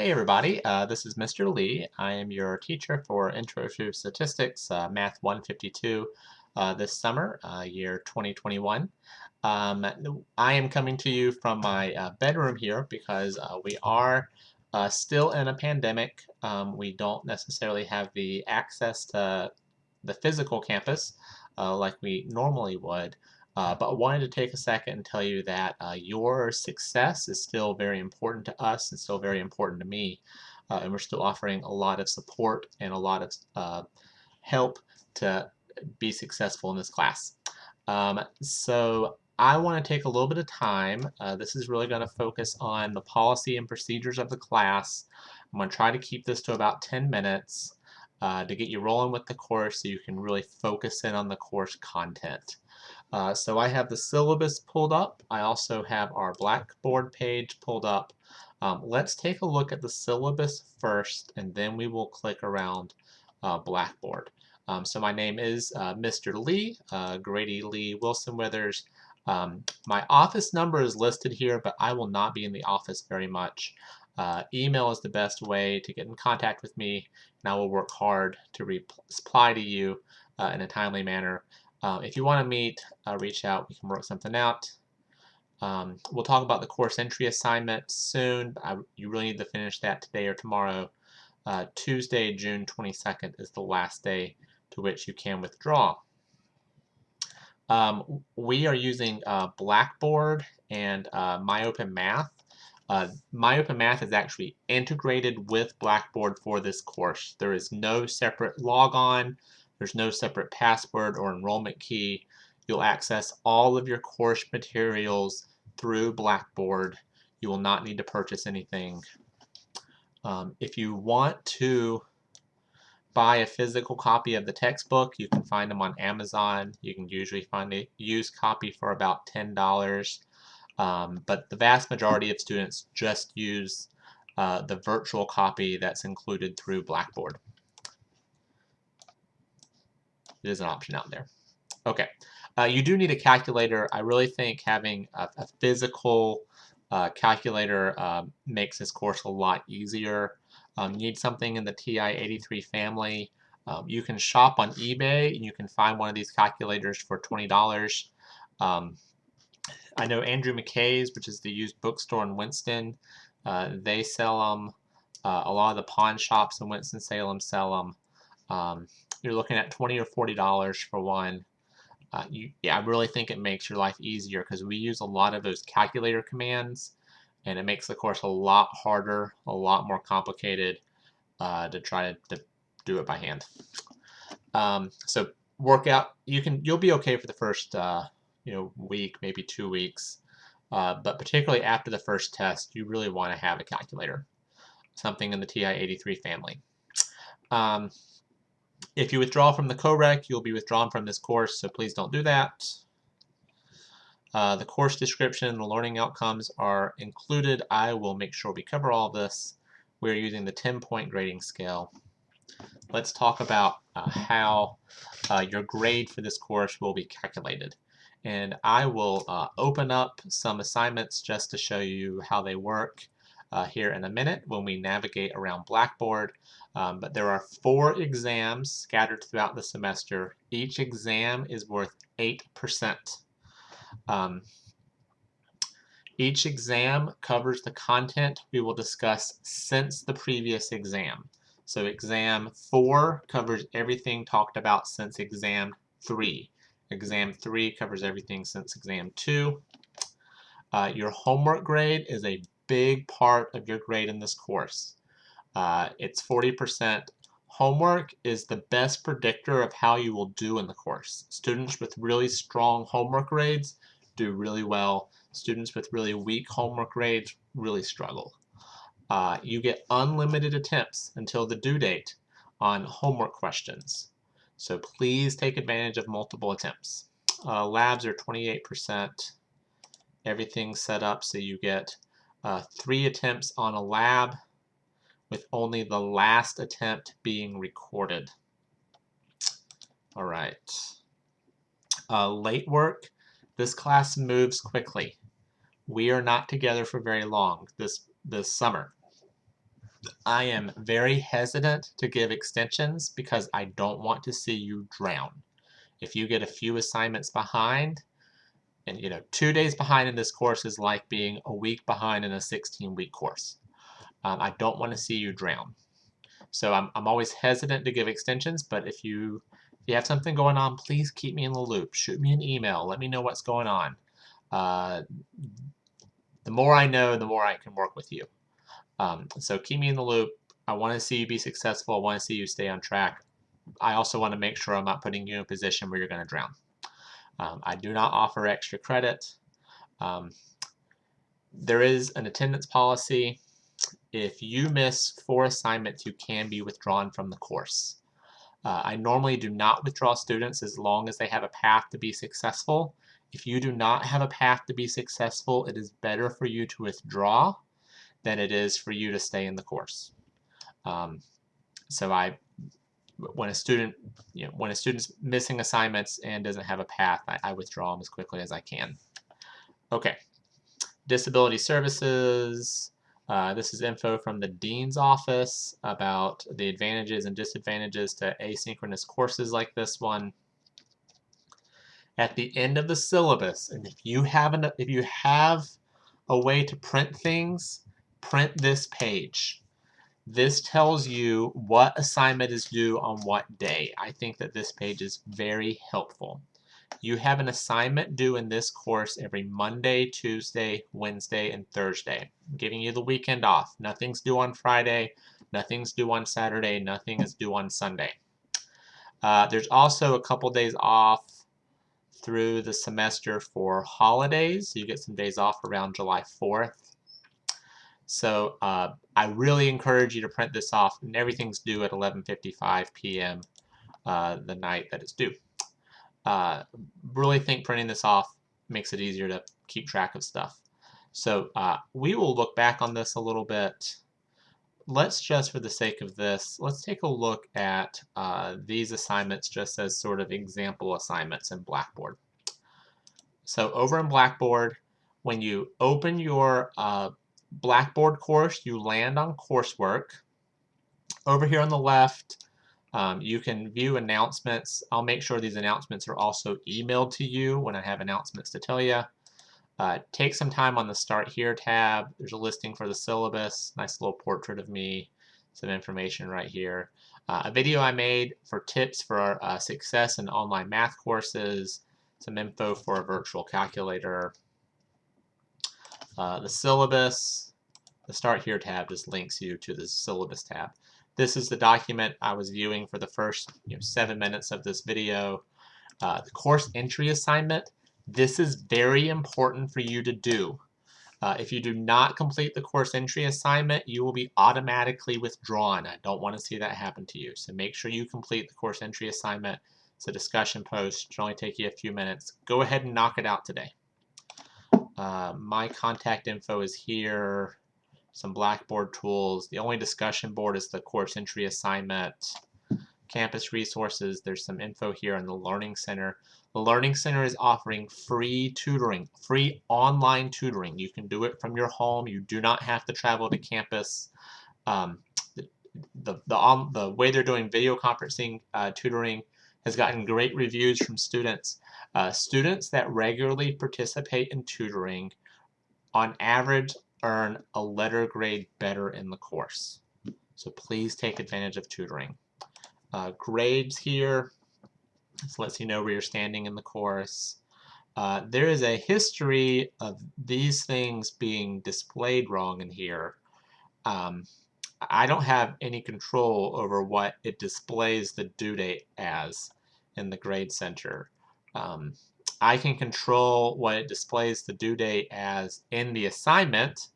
Hey everybody, uh, this is Mr. Lee. I am your teacher for Intro to Statistics, uh, Math 152 uh, this summer, uh, year 2021. Um, I am coming to you from my uh, bedroom here because uh, we are still in a pandemic. Um, we don't necessarily have the access to the physical campus like we normally would. Uh, but I wanted to take a second and tell you that uh, your success is still very important to us and still very important to me. Uh, and we're still offering a lot of support and a lot of uh, help to be successful in this class. Um, so I want to take a little bit of time. Uh, this is really going to focus on the policy and procedures of the class. I'm going to try to keep this to about 10 minutes uh, to get you rolling with the course so you can really focus in on the course content. Uh, so I have the syllabus pulled up. I also have our Blackboard page pulled up. Um, let's take a look at the syllabus first, and then we will click around uh, Blackboard. Um, so my name is uh, Mr. Lee, uh, Grady Lee Wilson Withers. Um, my office number is listed here, but I will not be in the office very much. Uh, email is the best way to get in contact with me, and I will work hard to reply to you uh, in a timely manner. Uh, if you want to meet, uh, reach out. We can work something out. Um, we'll talk about the course entry assignment soon. I, you really need to finish that today or tomorrow. Uh, Tuesday, June 22nd is the last day to which you can withdraw. Um, we are using uh, Blackboard and uh, MyOpenMath. Uh, MyOpenMath is actually integrated with Blackboard for this course. There is no separate logon. There's no separate password or enrollment key. You'll access all of your course materials through Blackboard. You will not need to purchase anything. Um, if you want to buy a physical copy of the textbook, you can find them on Amazon. You can usually find a used copy for about $10. Um, but the vast majority of students just use uh, the virtual copy that's included through Blackboard. It is an option out there. Okay, uh, you do need a calculator. I really think having a, a physical uh, calculator um, makes this course a lot easier. Um, you need something in the TI-83 family. Um, you can shop on eBay and you can find one of these calculators for $20. Um, I know Andrew McKay's, which is the used bookstore in Winston, uh, they sell them. Uh, a lot of the pawn shops in Winston-Salem sell them. Um, you're looking at 20 or 40 dollars for one uh, you, yeah, I really think it makes your life easier because we use a lot of those calculator commands and it makes the course a lot harder, a lot more complicated uh, to try to, to, do it by hand. Um, so workout, you can you'll be okay for the first uh, you know week, maybe two weeks, uh, but particularly after the first test, you really want to have a calculator, something in the TI-83 family. Um, if you withdraw from the COREC, you'll be withdrawn from this course, so please don't do that. Uh, the course description and the learning outcomes are included. I will make sure we cover all this. We're using the 10-point grading scale. Let's talk about uh, how uh, your grade for this course will be calculated. And I will uh, open up some assignments just to show you how they work uh, here in a minute when we navigate around Blackboard. Um, but there are four exams scattered throughout the semester. Each exam is worth 8%. Um, each exam covers the content we will discuss since the previous exam. So exam 4 covers everything talked about since exam 3. Exam 3 covers everything since exam 2. Uh, your homework grade is a big part of your grade in this course. Uh, it's 40%. Homework is the best predictor of how you will do in the course. Students with really strong homework grades do really well. Students with really weak homework grades really struggle. Uh, you get unlimited attempts until the due date on homework questions. So please take advantage of multiple attempts. Uh, labs are 28%. Everything's set up so you get uh, three attempts on a lab with only the last attempt being recorded. All right. Uh, late work. This class moves quickly. We are not together for very long this, this summer. I am very hesitant to give extensions because I don't want to see you drown. If you get a few assignments behind, and you know, two days behind in this course is like being a week behind in a 16-week course. Um, I don't want to see you drown. So I'm, I'm always hesitant to give extensions, but if you if you have something going on, please keep me in the loop. Shoot me an email. Let me know what's going on. Uh, the more I know, the more I can work with you. Um, so keep me in the loop. I want to see you be successful. I want to see you stay on track. I also want to make sure I'm not putting you in a position where you're going to drown. Um, I do not offer extra credit. Um, there is an attendance policy. If you miss four assignments, you can be withdrawn from the course. Uh, I normally do not withdraw students as long as they have a path to be successful. If you do not have a path to be successful, it is better for you to withdraw than it is for you to stay in the course. Um, so I, when a student, you know, when a student's missing assignments and doesn't have a path, I, I withdraw them as quickly as I can. Okay, disability services. Uh, this is info from the Dean's office about the advantages and disadvantages to asynchronous courses like this one. At the end of the syllabus, and if you have an, if you have a way to print things, print this page. This tells you what assignment is due on what day. I think that this page is very helpful. You have an assignment due in this course every Monday, Tuesday, Wednesday, and Thursday. I'm giving you the weekend off. Nothing's due on Friday, nothing's due on Saturday, nothing is due on Sunday. Uh, there's also a couple days off through the semester for holidays. You get some days off around July 4th. So uh, I really encourage you to print this off, and everything's due at 11.55 p.m. Uh, the night that it's due. Uh, really think printing this off makes it easier to keep track of stuff. So uh, we will look back on this a little bit. Let's just, for the sake of this, let's take a look at uh, these assignments just as sort of example assignments in Blackboard. So over in Blackboard, when you open your uh, Blackboard course, you land on coursework. Over here on the left, um, you can view announcements. I'll make sure these announcements are also emailed to you when I have announcements to tell you. Uh, take some time on the Start Here tab. There's a listing for the syllabus, nice little portrait of me, some information right here. Uh, a video I made for tips for uh, success in online math courses, some info for a virtual calculator, uh, the syllabus, the Start Here tab just links you to the syllabus tab. This is the document I was viewing for the first you know, seven minutes of this video. Uh, the course entry assignment, this is very important for you to do. Uh, if you do not complete the course entry assignment, you will be automatically withdrawn. I don't want to see that happen to you. So make sure you complete the course entry assignment. It's a discussion post. It should only take you a few minutes. Go ahead and knock it out today. Uh, my contact info is here, some Blackboard tools. The only discussion board is the course entry assignment, campus resources. There's some info here in the Learning Center. The Learning Center is offering free tutoring, free online tutoring. You can do it from your home. You do not have to travel to campus. Um, the, the, the, um, the way they're doing video conferencing uh, tutoring has gotten great reviews from students. Uh, students that regularly participate in tutoring on average earn a letter grade better in the course. So please take advantage of tutoring. Uh, grades here, this lets you know where you're standing in the course. Uh, there is a history of these things being displayed wrong in here. Um, I don't have any control over what it displays the due date as in the grade center. Um, I can control what it displays the due date as in the assignment,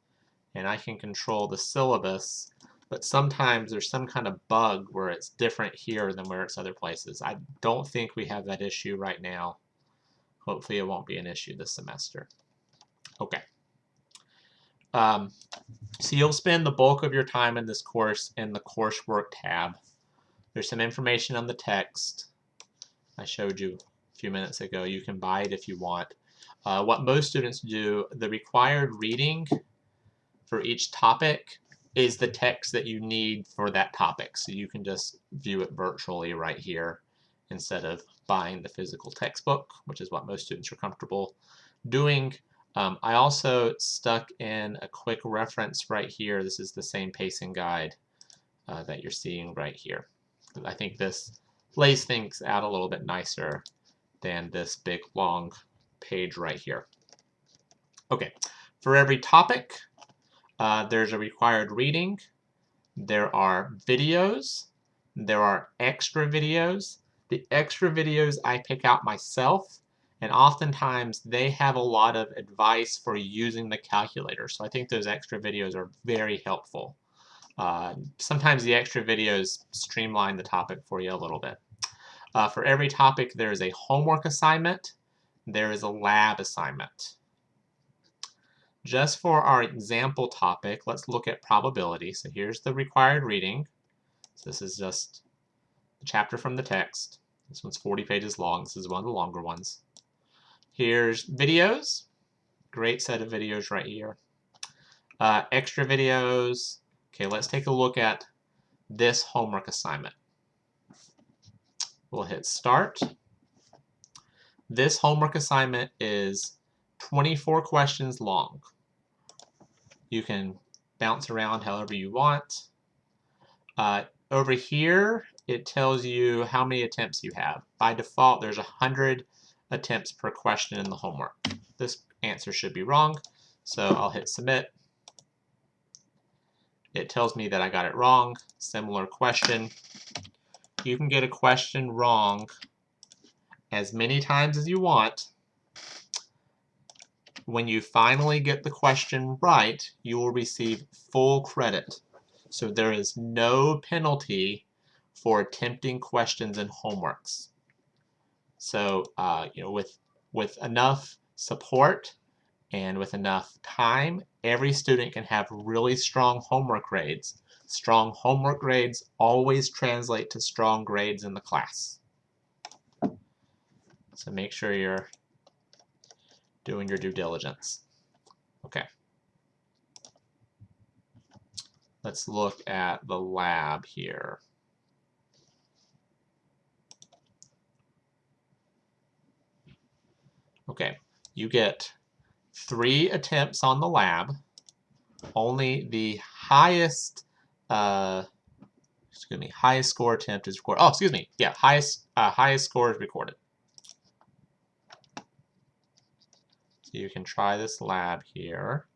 and I can control the syllabus, but sometimes there's some kind of bug where it's different here than where it's other places. I don't think we have that issue right now. Hopefully it won't be an issue this semester. Okay. Um, so you'll spend the bulk of your time in this course in the coursework tab. There's some information on the text. I showed you few minutes ago. You can buy it if you want. Uh, what most students do, the required reading for each topic is the text that you need for that topic. So you can just view it virtually right here instead of buying the physical textbook, which is what most students are comfortable doing. Um, I also stuck in a quick reference right here. This is the same pacing guide uh, that you're seeing right here. I think this lays things out a little bit nicer than this big long page right here. Okay, for every topic, uh, there's a required reading, there are videos, there are extra videos. The extra videos I pick out myself, and oftentimes they have a lot of advice for using the calculator. So I think those extra videos are very helpful. Uh, sometimes the extra videos streamline the topic for you a little bit. Uh, for every topic, there is a homework assignment, there is a lab assignment. Just for our example topic, let's look at probability. So here's the required reading. So this is just a chapter from the text. This one's 40 pages long. This is one of the longer ones. Here's videos. Great set of videos right here. Uh, extra videos. Okay, let's take a look at this homework assignment. We'll hit start. This homework assignment is 24 questions long. You can bounce around however you want. Uh, over here, it tells you how many attempts you have. By default, there's 100 attempts per question in the homework. This answer should be wrong, so I'll hit submit. It tells me that I got it wrong. Similar question. You can get a question wrong as many times as you want when you finally get the question right, you will receive full credit. So there is no penalty for attempting questions and homeworks. So uh, you know, with with enough support and with enough time, every student can have really strong homework grades. Strong homework grades always translate to strong grades in the class. So make sure you're doing your due diligence. Okay. Let's look at the lab here. Okay, you get three attempts on the lab. Only the highest, uh, excuse me, highest score attempt is recorded. Oh, excuse me, yeah, highest, uh, highest score is recorded. So you can try this lab here.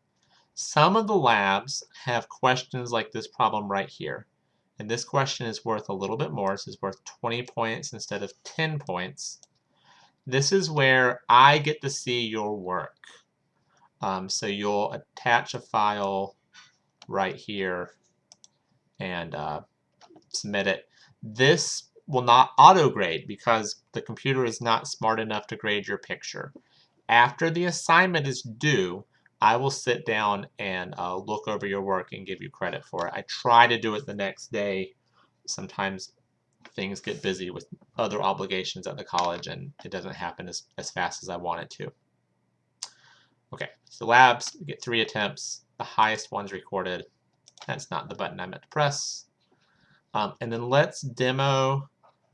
Some of the labs have questions like this problem right here. And this question is worth a little bit more. This is worth 20 points instead of 10 points. This is where I get to see your work. Um, so you'll attach a file right here and uh, submit it. This will not auto grade because the computer is not smart enough to grade your picture after the assignment is due, I will sit down and uh, look over your work and give you credit for it. I try to do it the next day. Sometimes things get busy with other obligations at the college and it doesn't happen as, as fast as I want it to. Okay, so labs, get three attempts. The highest one's recorded. That's not the button I meant to press. Um, and then let's demo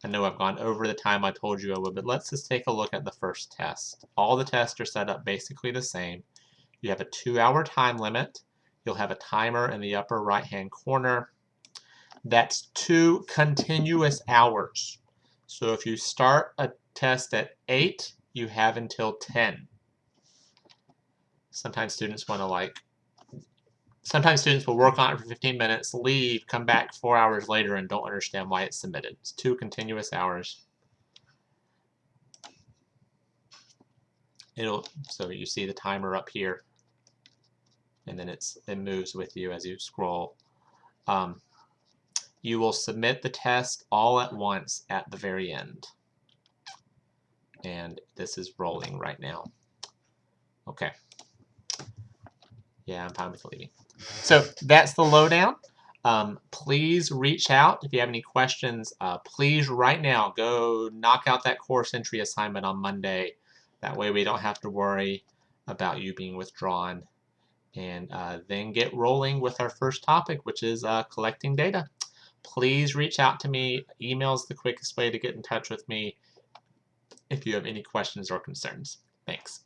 I know I've gone over the time I told you I would, but let's just take a look at the first test. All the tests are set up basically the same. You have a two-hour time limit. You'll have a timer in the upper right-hand corner. That's two continuous hours. So if you start a test at 8, you have until 10. Sometimes students want to like Sometimes students will work on it for 15 minutes, leave, come back four hours later, and don't understand why it's submitted. It's two continuous hours. It'll so you see the timer up here, and then it's it moves with you as you scroll. Um, you will submit the test all at once at the very end. And this is rolling right now. Okay. Yeah, I'm fine with leaving. So that's the lowdown. Um, please reach out if you have any questions. Uh, please right now go knock out that course entry assignment on Monday. That way we don't have to worry about you being withdrawn. and uh, then get rolling with our first topic, which is uh, collecting data. Please reach out to me. Email is the quickest way to get in touch with me if you have any questions or concerns. Thanks.